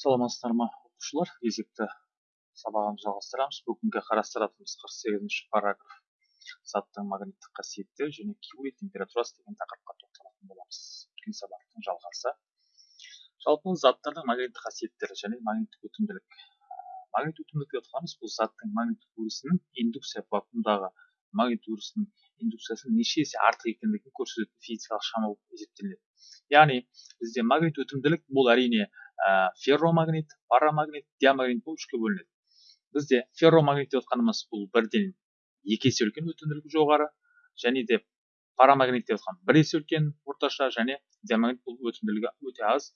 саламатсыздар ма оқушылар? Кезекті сабағымызды жалғастырамыз. Бүгінгі қарастыратынымыз қырық сегізінші параграф. Заттың магниттік қасиеттері және кюри температурасы деген тақырыпқа тоқталатын боламыз. Өткен сабақтың жалғасы. Жалпы заттардың магниттік қасиеттері және магниттік өтімділік. Магнит өтімділік деп отырғанымыз бұл заттың магниттік өрісінің индукция вакуумдағы магнит өрісінің индукциясы неше есе артық екендігін көрсететін физикалық шама болып есептелінеді. Яғни бізде магнит өтімділік бұл әрине ә, ферромагнит парамагнит диамагнит болып үшке бөлінеді. Бізде ферромагнит деп отқанымыз бұл бірден екі есе үлкен өтімділігі жоғары және де парамагнит деп отқан бір есе үлкен орташа және диамагнит бұл өтімділігі өте аз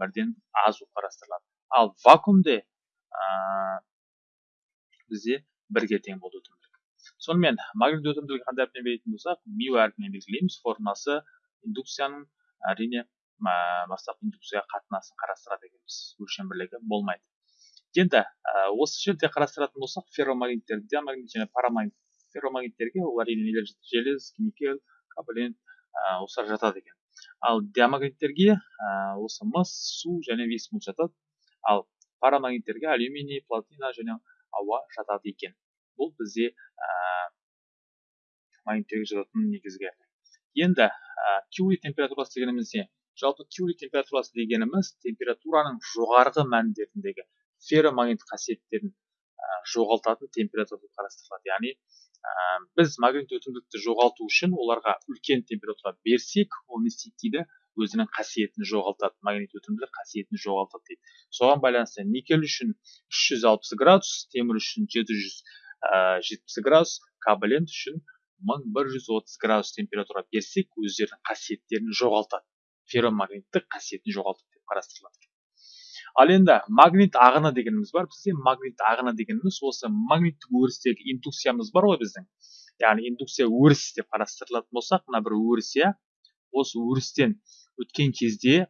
бірден аз болып қарастырылады. Ал вакуумде ә, бізде бірге тең болды өтімділік. Сонымен магнит өтімділігі қандай әріппен белгілейтін болсақ мю әрпімен белгілейміз. Формуласы индукцияның әрине бастапқы индукцияға қатынасын қарастырады екенбіз өлшем бірлігі болмайды. Енді осы жерде қарастыратын болсақ ферромагниттер диамагнит және парамагнит ферромагниттерге ол әрине желез никель кобалент ә, осылар жатады екен. Ал диамагниттерге осы мыс су және висмут жатады. Ал парамагниттерге алюминий платина және ауа жатады екен. Бұл бізде ә, магниттерге жататын негізгі. Енді ә, температурасы дегеніміз не жалпы кюри температурасы дегеніміз температураның жоғарғы мәндеріндегі ферромагнит қасиеттерін жоғалтатын температура деп қарастырылады. Яғни ә, біз магнит өтімділікті жоғалту үшін оларға үлкен температура берсек ол не істейді дейді? Өзінің қасиетін жоғалтады магнит өтімділік қасиетін жоғалтады дейді. Соған байланысты никель үшін 360 градус темір үшін 770 градус кабалент үшін 1130 градус температура берсек өздерінің қасиеттерін жоғалтады. Ферромагниттік қасиетін жоғалтады деп қарастырылады ал енді магнит ағыны дегеніміз бар. Бізде магнит ағыны дегеніміз осы магниттік өрістегі индукциямыз бар ғой біздің. Яғни индукция өріс деп қарастырылатын болсақ мына бір өріс иә осы өрістен өткен кезде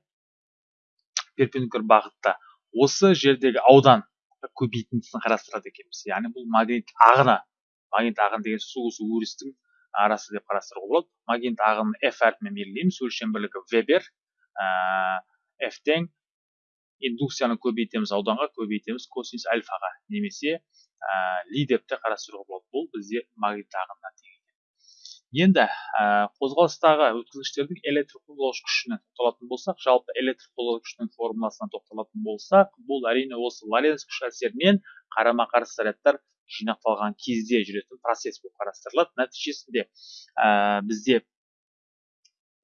перпендикуляр бағытта осы жердегі аудан көбейтіндісін қарастырады екенбіз. Яғни бұл магнит ағыны магнит ағыны деген сөз осы өрістің арасы деп қарастыруға болады. Магнит ағынын f әрпімен белгілейміз. Өлшем бірлігі вебер ә, f тең индукцияны көбейтеміз ауданға көбейтеміз косинус альфаға. Немесе ә, ли деп те қарастыруға болады. Бұл бізде магнит ағынына тең енді ә, қозғалыстағы өткізгіштердің электр қозғалғыш күшіне тоқталатын болсақ жалпы электр қозғалғыш күшінің формуласына тоқталатын болсақ бұл әрине осы лоренц күш әсерінен қарама қарсы зарядтар жинақталған кезде жүретін процесс болып қарастырылады. Нәтижесінде ә, бізде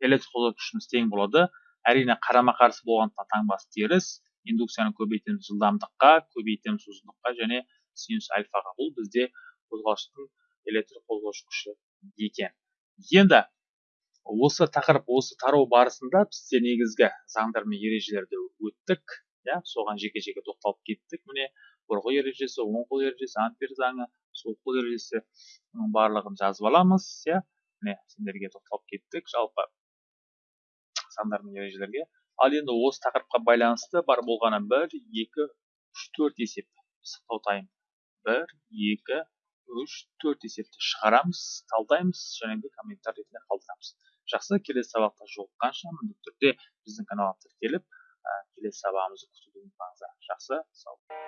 электр қозғалтқышымыз тең болады. Әрине қарама қарсы болғандықтан таңбасы теріс. Индукцияны көбейтеміз жылдамдыққа көбейтеміз ұзындыққа және синус альфаға. Бұл бізде қозғалыштың электр қозғаушы күші екен. Енді осы тақырып осы тарау барысында бізде негізгі заңдар мен ережелерді өттік иә? Соған жеке жеке тоқталып кеттік. Міне бұрғы ережесі оң қол ережесі ампер заңы сол қол ережесі барлығын жазып аламыз иә міне сендерге тоқталып кеттік жалпы сандар мен ережелерге. ал енді осы тақырыпқа байланысты бар болғаны бір екі үш төрт есеп пысықтау тайм бір екі үш төрт есепті шығарамыз талдаймыз және де комментарий ретінде қалдырамыз. жақсы келесі сабақта жолыққанша міндетті түрде біздің каналға тіркеліп келесі сабағымызды күтуді ұмытпаңыздар. жақсы сау